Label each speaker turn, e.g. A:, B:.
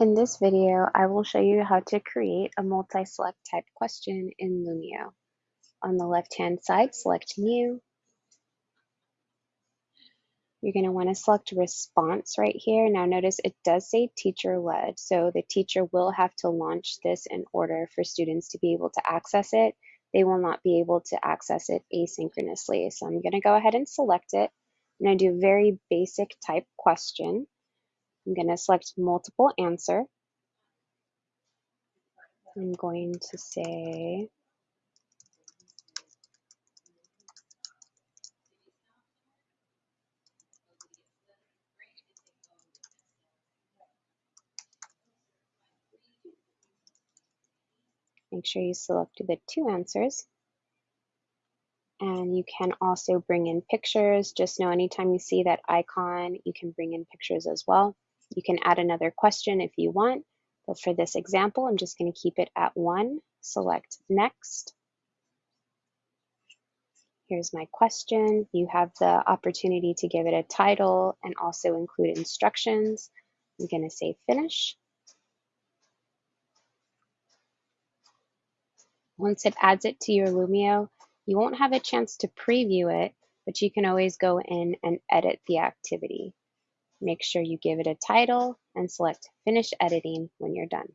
A: In this video, I will show you how to create a multi-select type question in Lumio. On the left-hand side, select New. You're going to want to select Response right here. Now notice it does say teacher-led, so the teacher will have to launch this in order for students to be able to access it. They will not be able to access it asynchronously. So I'm going to go ahead and select it. I'm going to do a very basic type question. I'm going to select multiple answer. I'm going to say make sure you select the two answers. And you can also bring in pictures. Just know anytime you see that icon, you can bring in pictures as well. You can add another question if you want, but for this example, I'm just going to keep it at one. Select next. Here's my question. You have the opportunity to give it a title and also include instructions. I'm going to say finish. Once it adds it to your Lumio, you won't have a chance to preview it, but you can always go in and edit the activity. Make sure you give it a title and select Finish Editing when you're done.